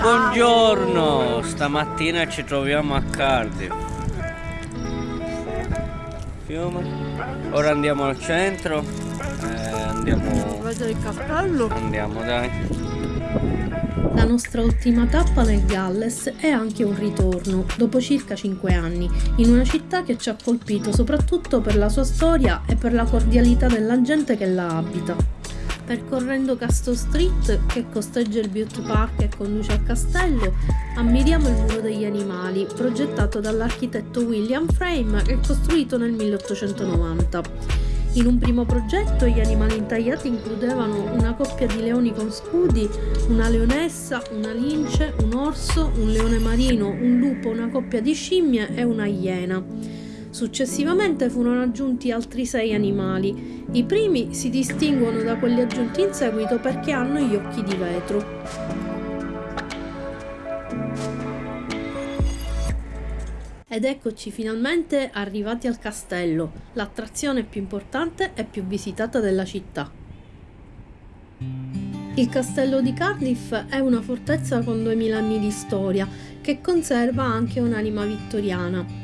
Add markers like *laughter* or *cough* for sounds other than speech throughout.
Buongiorno, stamattina ci troviamo a Cardiff. Fiume. Ora andiamo al centro. Eh, andiamo. Vedere il cappello. Andiamo dai. La nostra ultima tappa nel Galles è anche un ritorno, dopo circa 5 anni, in una città che ci ha colpito soprattutto per la sua storia e per la cordialità della gente che la abita. Percorrendo Castle Street, che costeggia il Butte Park e conduce al castello, ammiriamo il muro degli animali, progettato dall'architetto William Frame e costruito nel 1890. In un primo progetto gli animali intagliati includevano una coppia di leoni con scudi, una leonessa, una lince, un orso, un leone marino, un lupo, una coppia di scimmie e una iena. Successivamente furono aggiunti altri sei animali. I primi si distinguono da quelli aggiunti in seguito perché hanno gli occhi di vetro. Ed eccoci finalmente arrivati al castello, l'attrazione più importante e più visitata della città. Il castello di Cardiff è una fortezza con 2000 anni di storia che conserva anche un'anima vittoriana.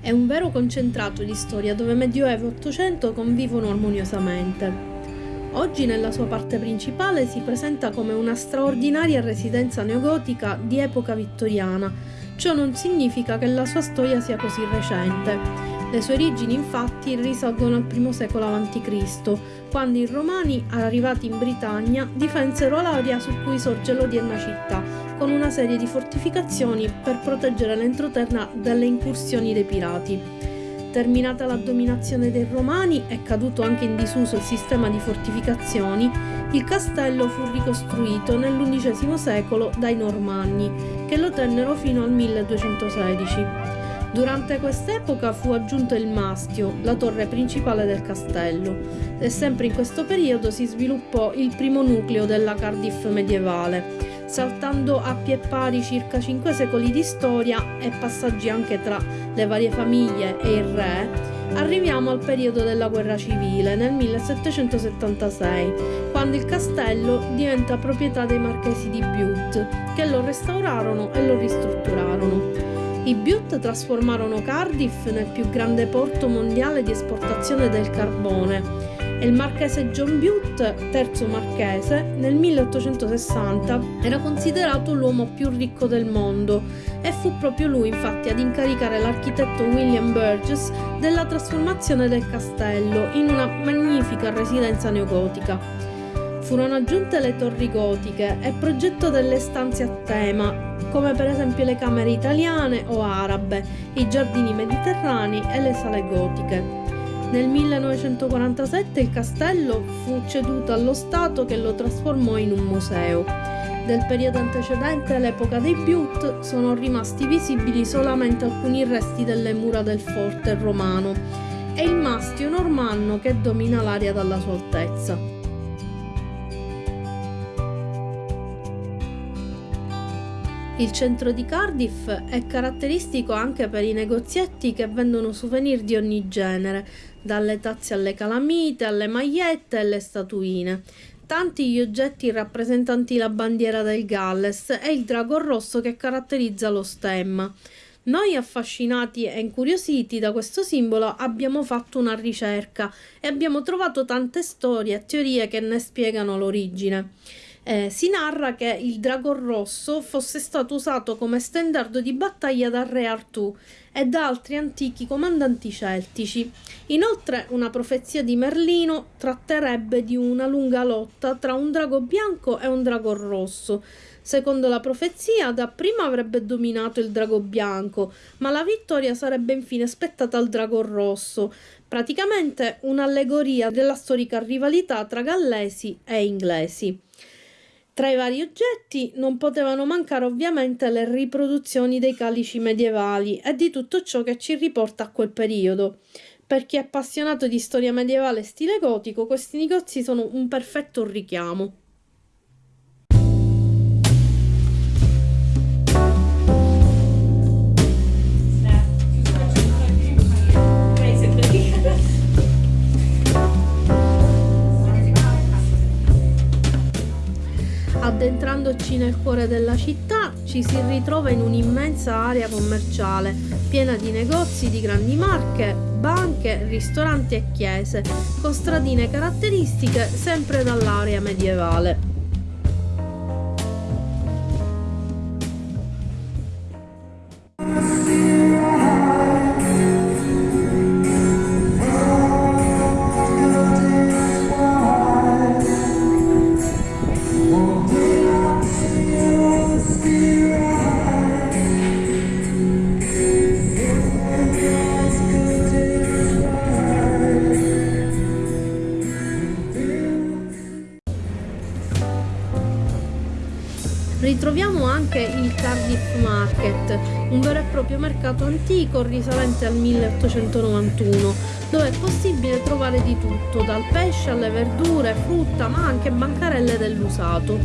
È un vero concentrato di storia dove Medioevo e Ottocento convivono armoniosamente. Oggi nella sua parte principale si presenta come una straordinaria residenza neogotica di epoca vittoriana. Ciò non significa che la sua storia sia così recente. Le sue origini infatti risalgono al I secolo a.C., quando i Romani, arrivati in Britannia, difensero l'area su cui sorge l'odierna città, con una serie di fortificazioni per proteggere l'entroterra dalle incursioni dei pirati. Terminata la dominazione dei Romani e caduto anche in disuso il sistema di fortificazioni, il castello fu ricostruito nell'undicesimo secolo dai Normanni, che lo tennero fino al 1216. Durante quest'epoca fu aggiunto il mastio, la torre principale del castello, e sempre in questo periodo si sviluppò il primo nucleo della Cardiff medievale, saltando a pie pari circa 5 secoli di storia e passaggi anche tra le varie famiglie e il re, arriviamo al periodo della guerra civile nel 1776, quando il castello diventa proprietà dei marchesi di Bute, che lo restaurarono e lo ristrutturarono. I Bute trasformarono Cardiff nel più grande porto mondiale di esportazione del carbone e il marchese John Bute, terzo marchese, nel 1860 era considerato l'uomo più ricco del mondo e fu proprio lui infatti ad incaricare l'architetto William Burgess della trasformazione del castello in una magnifica residenza neogotica. Furono aggiunte le torri gotiche e progetto delle stanze a tema, come per esempio le camere italiane o arabe, i giardini mediterranei e le sale gotiche. Nel 1947 il castello fu ceduto allo Stato che lo trasformò in un museo. Del periodo antecedente all'epoca dei Bute sono rimasti visibili solamente alcuni resti delle mura del forte romano e il mastio normanno che domina l'area dalla sua altezza. Il centro di Cardiff è caratteristico anche per i negozietti che vendono souvenir di ogni genere, dalle tazze alle calamite, alle magliette e alle statuine. Tanti gli oggetti rappresentanti la bandiera del Galles e il drago rosso che caratterizza lo stemma. Noi affascinati e incuriositi da questo simbolo abbiamo fatto una ricerca e abbiamo trovato tante storie e teorie che ne spiegano l'origine. Eh, si narra che il drago rosso fosse stato usato come standard di battaglia dal re Artù e da altri antichi comandanti celtici. Inoltre una profezia di Merlino tratterebbe di una lunga lotta tra un drago bianco e un drago rosso. Secondo la profezia, dapprima avrebbe dominato il drago bianco, ma la vittoria sarebbe infine spettata al drago rosso, praticamente un'allegoria della storica rivalità tra gallesi e inglesi. Tra i vari oggetti non potevano mancare ovviamente le riproduzioni dei calici medievali e di tutto ciò che ci riporta a quel periodo. Per chi è appassionato di storia medievale stile gotico, questi negozi sono un perfetto richiamo. Nel nel cuore della città ci si ritrova in un'immensa area commerciale, piena di negozi di grandi marche, banche, ristoranti e chiese, con stradine caratteristiche sempre dall'area medievale. Ritroviamo anche il Cardiff Market, un vero e proprio mercato antico risalente al 1891, dove è possibile trovare di tutto, dal pesce alle verdure, frutta, ma anche bancarelle dell'usato.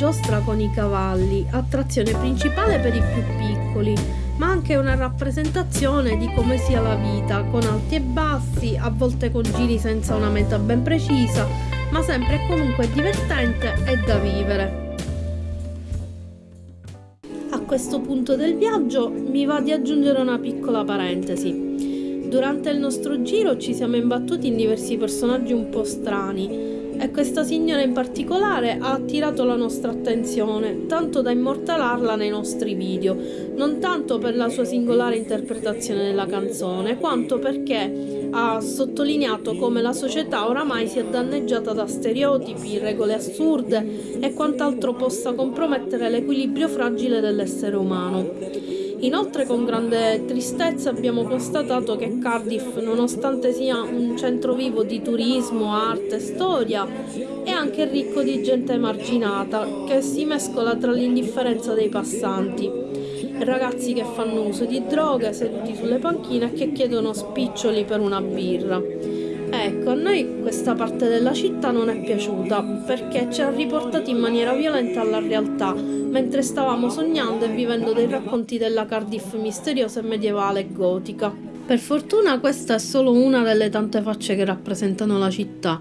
Giostra con i cavalli, attrazione principale per i più piccoli ma anche una rappresentazione di come sia la vita, con alti e bassi, a volte con giri senza una meta ben precisa, ma sempre e comunque divertente e da vivere. A questo punto del viaggio mi va di aggiungere una piccola parentesi. Durante il nostro giro ci siamo imbattuti in diversi personaggi un po' strani, e questa signora in particolare ha attirato la nostra attenzione, tanto da immortalarla nei nostri video, non tanto per la sua singolare interpretazione della canzone, quanto perché ha sottolineato come la società oramai sia danneggiata da stereotipi, regole assurde e quant'altro possa compromettere l'equilibrio fragile dell'essere umano. Inoltre con grande tristezza abbiamo constatato che Cardiff, nonostante sia un centro vivo di turismo, arte e storia, è anche ricco di gente emarginata che si mescola tra l'indifferenza dei passanti. Ragazzi che fanno uso di droghe seduti sulle panchine e che chiedono spiccioli per una birra. Ecco, a noi questa parte della città non è piaciuta perché ci ha riportati in maniera violenta alla realtà mentre stavamo sognando e vivendo dei racconti della Cardiff misteriosa e medievale e gotica. Per fortuna questa è solo una delle tante facce che rappresentano la città.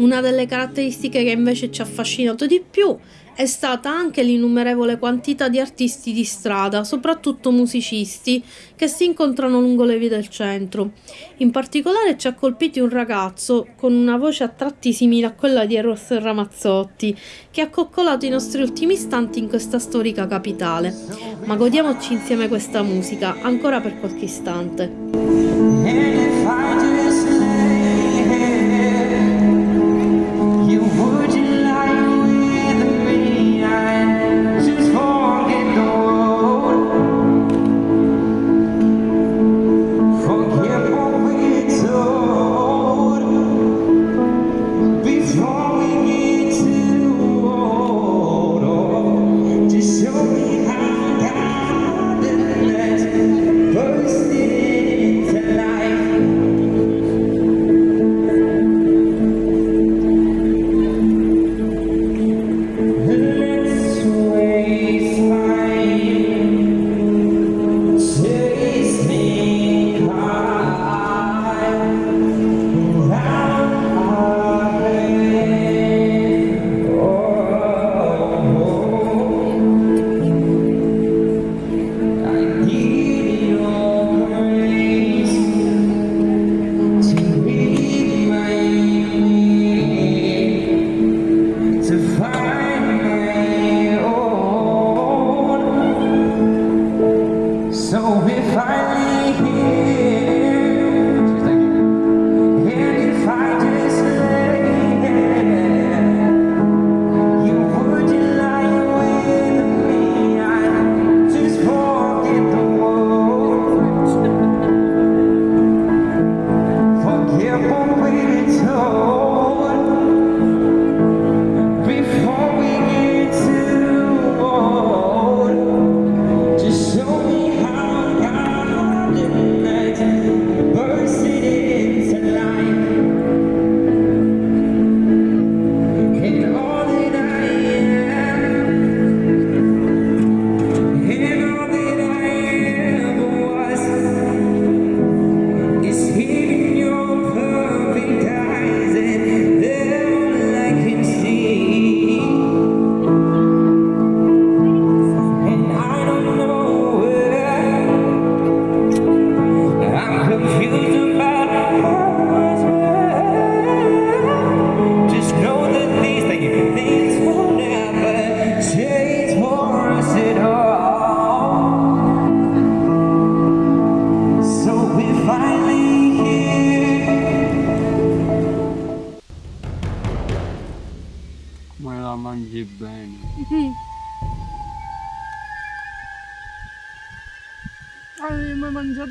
Una delle caratteristiche che invece ci ha affascinato di più è stata anche l'innumerevole quantità di artisti di strada, soprattutto musicisti, che si incontrano lungo le vie del centro. In particolare ci ha colpiti un ragazzo con una voce a tratti simile a quella di Eros Ramazzotti, che ha coccolato i nostri ultimi istanti in questa storica capitale. Ma godiamoci insieme questa musica, ancora per qualche istante.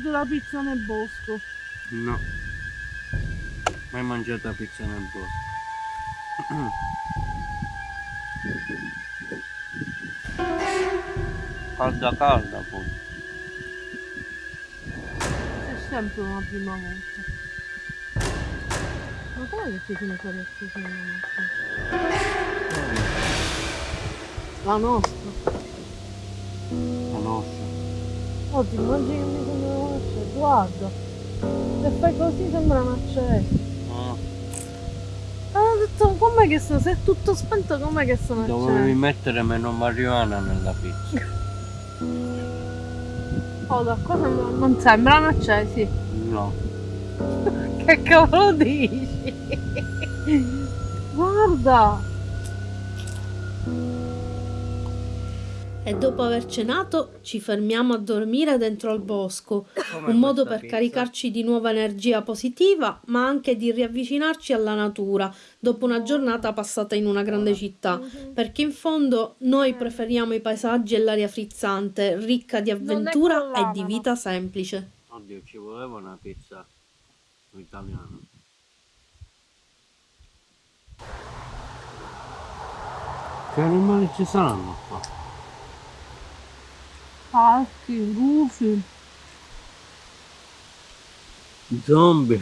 Mai mangiato la pizza nel bosco? No. Mai mangiato la pizza nel bosco. *clears throat* calda calda poi. È sempre una prima volta. Ma come che sono stati accesi nella macchina? La nostra. Oh, ti immagini che mi sembrano accesi? Guarda. Se fai così sembrano accesi. Ah, Ah, detto, com'è che sono? Se è tutto spento, com'è che sono dovevi mettere meno marijuana nella pizza. Oh, da qua sembra- non sembrano accesi. No. *laughs* Che cavolo dici? Guarda! E dopo aver cenato ci fermiamo a dormire dentro al bosco, un modo per caricarci di nuova energia positiva, ma anche di riavvicinarci alla natura dopo una giornata passata in una grande città, perché in fondo noi preferiamo i paesaggi e l'aria frizzante, ricca di avventura e di vita semplice. Oddio, ci voleva una pizza italiana. Che animali ci saranno qua? Falchi, gufi, Zombie.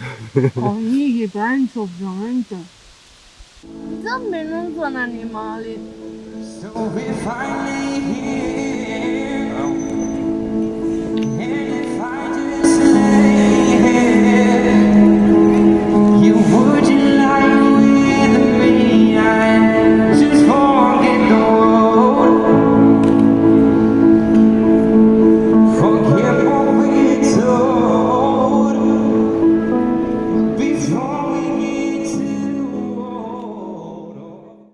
conigli, penso ovviamente. I zombie non sono animali. So we finally